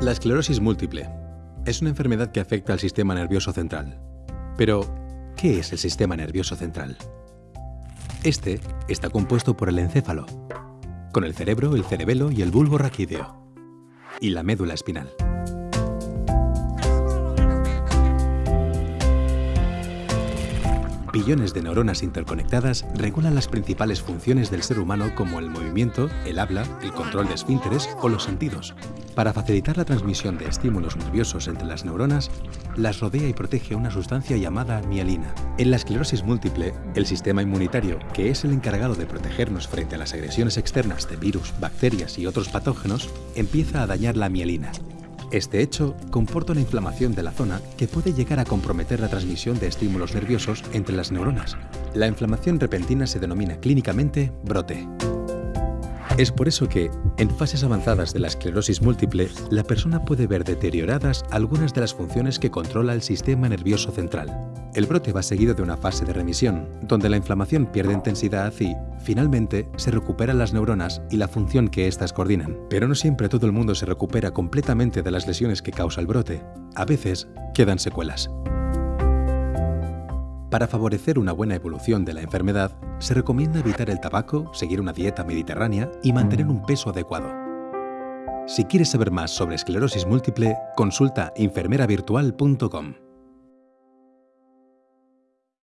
La esclerosis múltiple es una enfermedad que afecta al sistema nervioso central. Pero, ¿qué es el sistema nervioso central? Este está compuesto por el encéfalo, con el cerebro, el cerebelo y el bulbo raquídeo, y la médula espinal. Billones de neuronas interconectadas regulan las principales funciones del ser humano como el movimiento, el habla, el control de esfínteres o los sentidos. Para facilitar la transmisión de estímulos nerviosos entre las neuronas, las rodea y protege una sustancia llamada mielina. En la esclerosis múltiple, el sistema inmunitario, que es el encargado de protegernos frente a las agresiones externas de virus, bacterias y otros patógenos, empieza a dañar la mielina, este hecho comporta una inflamación de la zona que puede llegar a comprometer la transmisión de estímulos nerviosos entre las neuronas. La inflamación repentina se denomina clínicamente brote. Es por eso que, en fases avanzadas de la esclerosis múltiple, la persona puede ver deterioradas algunas de las funciones que controla el sistema nervioso central. El brote va seguido de una fase de remisión, donde la inflamación pierde intensidad y, finalmente, se recuperan las neuronas y la función que éstas coordinan. Pero no siempre todo el mundo se recupera completamente de las lesiones que causa el brote. A veces, quedan secuelas. Para favorecer una buena evolución de la enfermedad, se recomienda evitar el tabaco, seguir una dieta mediterránea y mantener un peso adecuado. Si quieres saber más sobre esclerosis múltiple, consulta enfermeravirtual.com.